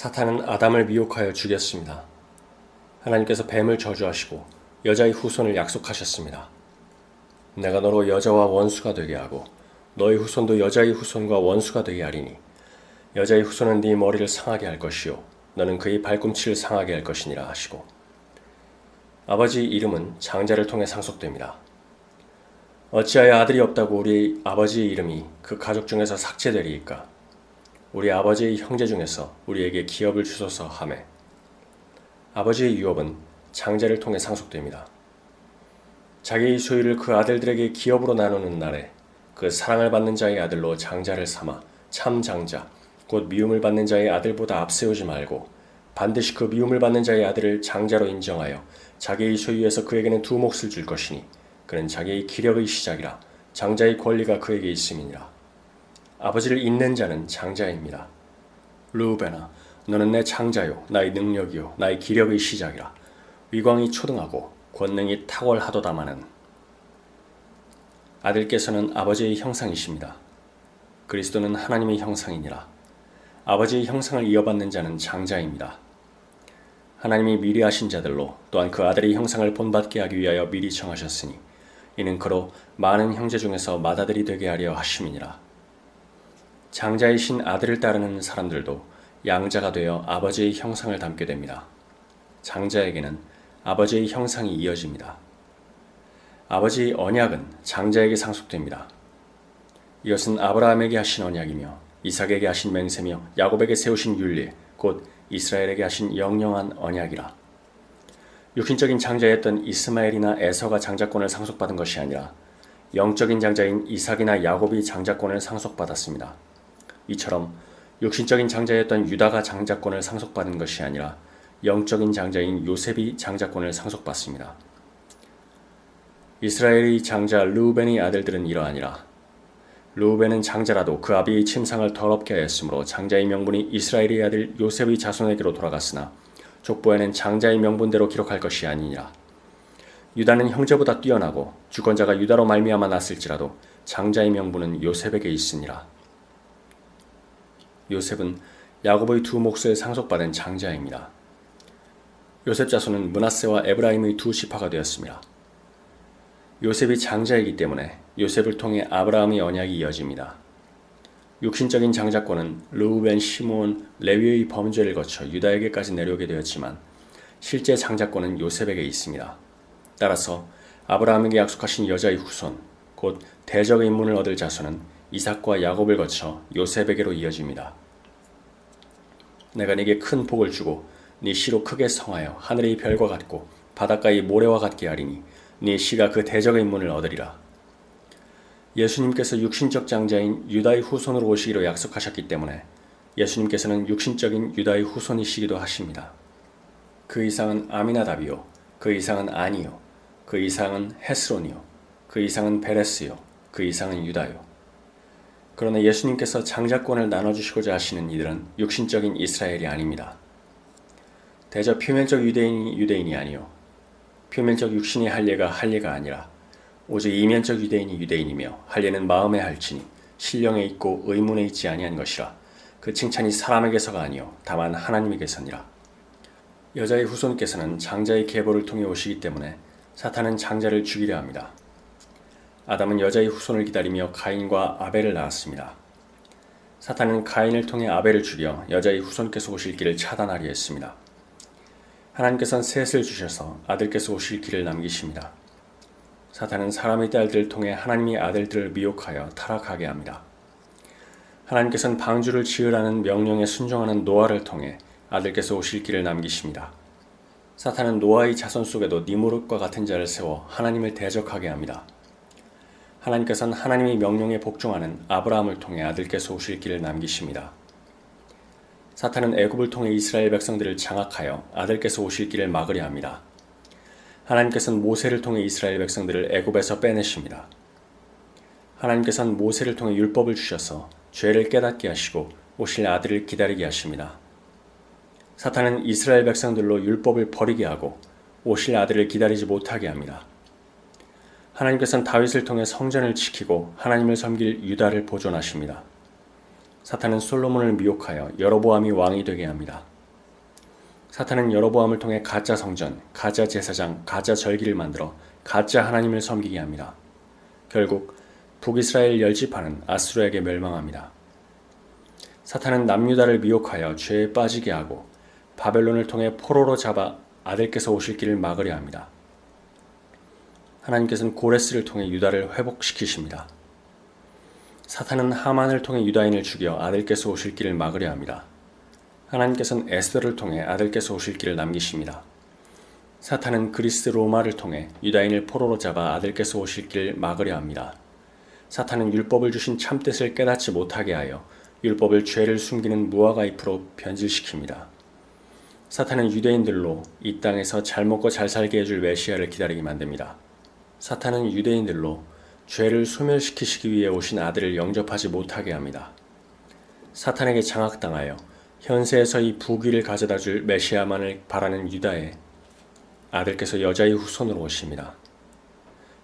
사탄은 아담을 미혹하여 죽였습니다. 하나님께서 뱀을 저주하시고 여자의 후손을 약속하셨습니다. 내가 너로 여자와 원수가 되게 하고 너의 후손도 여자의 후손과 원수가 되게 하리니 여자의 후손은 네 머리를 상하게 할 것이요 너는 그의 발꿈치를 상하게 할 것이니라 하시고 아버지 이름은 장자를 통해 상속됩니다. 어찌하여 아들이 없다고 우리 아버지의 이름이 그 가족 중에서 삭제되리이까? 우리 아버지의 형제 중에서 우리에게 기업을 주소서 하매 아버지의 유업은 장자를 통해 상속됩니다. 자기의 소유를 그 아들들에게 기업으로 나누는 날에 그 사랑을 받는 자의 아들로 장자를 삼아 참 장자 곧 미움을 받는 자의 아들보다 앞세우지 말고 반드시 그 미움을 받는 자의 아들을 장자로 인정하여 자기의 소유에서 그에게는 두 몫을 줄 것이니 그는 자기의 기력의 시작이라 장자의 권리가 그에게 있음이니라. 아버지를 잇는 자는 장자입니다. 루베나 너는 내 장자요 나의 능력이요 나의 기력의 시작이라 위광이 초등하고 권능이 탁월하도다마는 아들께서는 아버지의 형상이십니다. 그리스도는 하나님의 형상이니라. 아버지의 형상을 이어받는 자는 장자입니다. 하나님이 미리 하신 자들로 또한 그 아들의 형상을 본받게 하기 위하여 미리 정하셨으니 이는 그로 많은 형제 중에서 맏아들이 되게 하려 하심이니라. 장자이신 아들을 따르는 사람들도 양자가 되어 아버지의 형상을 담게 됩니다. 장자에게는 아버지의 형상이 이어집니다. 아버지의 언약은 장자에게 상속됩니다. 이것은 아브라함에게 하신 언약이며 이삭에게 하신 맹세며 야곱에게 세우신 윤리 곧 이스라엘에게 하신 영영한 언약이라. 육신적인 장자였던 이스마엘이나 에서가 장자권을 상속받은 것이 아니라 영적인 장자인 이삭이나 야곱이 장자권을 상속받았습니다. 이처럼 육신적인 장자였던 유다가 장자권을 상속받은 것이 아니라 영적인 장자인 요셉이 장자권을 상속받습니다. 이스라엘의 장자 루벤의 아들들은 이러하니라. 루벤은 장자라도 그 아비의 침상을 더럽게 하였으므로 장자의 명분이 이스라엘의 아들 요셉의 자손에게로 돌아갔으나 족보에는 장자의 명분대로 기록할 것이 아니니라. 유다는 형제보다 뛰어나고 주권자가 유다로 말미암아 났을지라도 장자의 명분은 요셉에게 있으니라. 요셉은 야곱의 두 몫을 상속받은 장자입니다. 요셉 자손은 문하세와 에브라임의 두 지파가 되었습니다. 요셉이 장자이기 때문에 요셉을 통해 아브라함의 언약이 이어집니다. 육신적인 장자권은 르우벤, 시므온, 레위의 범죄를 거쳐 유다에게까지 내려오게 되었지만 실제 장자권은 요셉에게 있습니다. 따라서 아브라함에게 약속하신 여자의 후손, 곧 대적의 인문을 얻을 자손은 이삭과 야곱을 거쳐 요셉에게로 이어집니다. 내가 네게 큰 복을 주고 네 씨로 크게 성하여 하늘의 별과 같고 바닷가의 모래와 같게 하리니 네 씨가 그 대적의 인문을 얻으리라. 예수님께서 육신적 장자인 유다의 후손으로 오시기로 약속하셨기 때문에 예수님께서는 육신적인 유다의 후손이시기도 하십니다. 그 이상은 아미나답이요, 그 이상은 아니요, 그 이상은 헤스론이요, 그 이상은 베레스요, 그 이상은 유다요. 그러나 예수님께서 장자권을 나눠주시고자 하시는 이들은 육신적인 이스라엘이 아닙니다. 대저 표면적 유대인이 유대인이 아니요 표면적 육신이 할례가 할례가 아니라 오직 이면적 유대인이 유대인이며 할례는 마음에 할지니 신령에 있고 의문에 있지 아니한 것이라 그 칭찬이 사람에게서가 아니요 다만 하나님에게서니라 여자의 후손께서는 장자의 계보를 통해 오시기 때문에 사탄은 장자를 죽이려 합니다. 아담은 여자의 후손을 기다리며 가인과 아벨을 낳았습니다. 사탄은 가인을 통해 아벨을 죽여 여자의 후손께서 오실 길을 차단하려 했습니다. 하나님께서는 셋을 주셔서 아들께서 오실 길을 남기십니다. 사탄은 사람의 딸들을 통해 하나님의 아들들을 미혹하여 타락하게 합니다. 하나님께서는 방주를 지으라는 명령에 순종하는 노아를 통해 아들께서 오실 길을 남기십니다. 사탄은 노아의 자손 속에도 니무롯과 같은 자를 세워 하나님을 대적하게 합니다. 하나님께서는 하나님의 명령에 복종하는 아브라함을 통해 아들께서 오실 길을 남기십니다. 사탄은 애굽을 통해 이스라엘 백성들을 장악하여 아들께서 오실 길을 막으려 합니다. 하나님께서는 모세를 통해 이스라엘 백성들을 애굽에서 빼내십니다. 하나님께서는 모세를 통해 율법을 주셔서 죄를 깨닫게 하시고 오실 아들을 기다리게 하십니다. 사탄은 이스라엘 백성들로 율법을 버리게 하고 오실 아들을 기다리지 못하게 합니다. 하나님께서는 다윗을 통해 성전을 지키고 하나님을 섬길 유다를 보존하십니다. 사탄은 솔로몬을 미혹하여 여로보암이 왕이 되게 합니다. 사탄은 여로보암을 통해 가짜 성전, 가짜 제사장, 가짜 절기를 만들어 가짜 하나님을 섬기게 합니다. 결국 북이스라엘 열지파는 아수르에게 멸망합니다. 사탄은 남유다를 미혹하여 죄에 빠지게 하고 바벨론을 통해 포로로 잡아 아들께서 오실 길을 막으려 합니다. 하나님께서는 고레스를 통해 유다를 회복시키십니다. 사탄은 하만을 통해 유다인을 죽여 아들께서 오실 길을 막으려 합니다. 하나님께서는 에스더를 통해 아들께서 오실 길을 남기십니다. 사탄은 그리스 로마를 통해 유다인을 포로로 잡아 아들께서 오실 길을 막으려 합니다. 사탄은 율법을 주신 참뜻을 깨닫지 못하게 하여 율법을 죄를 숨기는 무화과잎으로 변질시킵니다. 사탄은 유대인들로 이 땅에서 잘 먹고 잘 살게 해줄 메시아를 기다리게 만듭니다. 사탄은 유대인들로 죄를 소멸시키시기 위해 오신 아들을 영접하지 못하게 합니다. 사탄에게 장악당하여 현세에서 이 부귀를 가져다 줄 메시아만을 바라는 유다의 아들께서 여자의 후손으로 오십니다.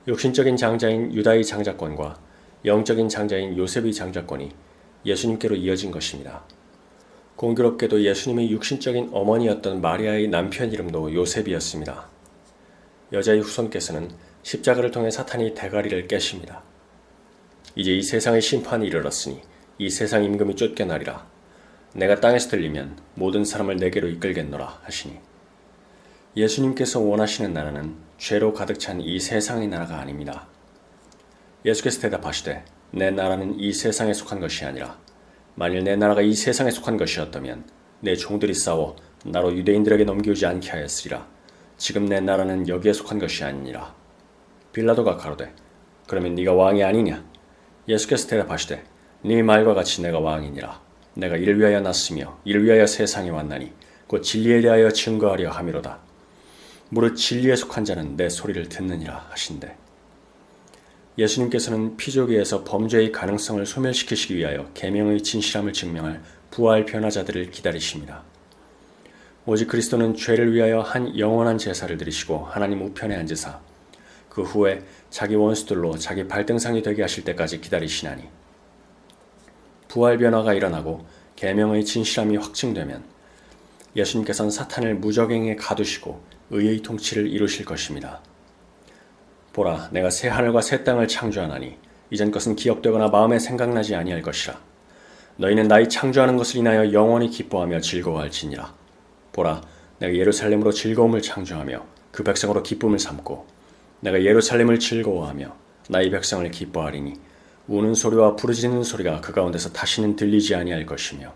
육신적인 장자인 유다의 장자권과 영적인 장자인 요셉의 장자권이 예수님께로 이어진 것입니다. 공교롭게도 예수님의 육신적인 어머니였던 마리아의 남편 이름도 요셉이었습니다. 여자의 후손께서는 십자가를 통해 사탄이 대가리를 깨십니다. 이제 이 세상의 심판이 이르렀으니 이 세상 임금이 쫓겨나리라. 내가 땅에서 들리면 모든 사람을 내게로 이끌겠노라 하시니 예수님께서 원하시는 나라는 죄로 가득 찬 이 세상의 나라가 아닙니다. 예수께서 대답하시되 내 나라는 이 세상에 속한 것이 아니라 만일 내 나라가 이 세상에 속한 것이었다면 내 종들이 싸워 나로 유대인들에게 넘기우지 않게 하였으리라. 지금 내 나라는 여기에 속한 것이 아니니라. 빌라도가 가로되 그러면 네가 왕이 아니냐? 예수께서 대답하시되 네 말과 같이 내가 왕이니라. 내가 이를 위하여 났으며 이를 위하여 세상에 왔나니 곧 진리에 대하여 증거하려 함이로다. 무릇 진리에 속한 자는 내 소리를 듣느니라 하신대. 예수님께서는 피조계에서 범죄의 가능성을 소멸시키시기 위하여 계명의 진실함을 증명할 부활 변화자들을 기다리십니다. 오직 그리스도는 죄를 위하여 한 영원한 제사를 드리시고 하나님 우편에 앉으사 그 후에 자기 원수들로 자기 발등상이 되게 하실 때까지 기다리시나니. 부활 변화가 일어나고 계명의 진실함이 확증되면 예수님께서는 사탄을 무적행에 가두시고 의의 통치를 이루실 것입니다. 보라 내가 새 하늘과 새 땅을 창조하나니 이전 것은 기억되거나 마음에 생각나지 아니할 것이라. 너희는 나의 창조하는 것을 인하여 영원히 기뻐하며 즐거워할지니라. 보라 내가 예루살렘으로 즐거움을 창조하며 그 백성으로 기쁨을 삼고 내가 예루살렘을 즐거워하며 나의 백성을 기뻐하리니 우는 소리와 부르짖는 소리가 그 가운데서 다시는 들리지 아니할 것이며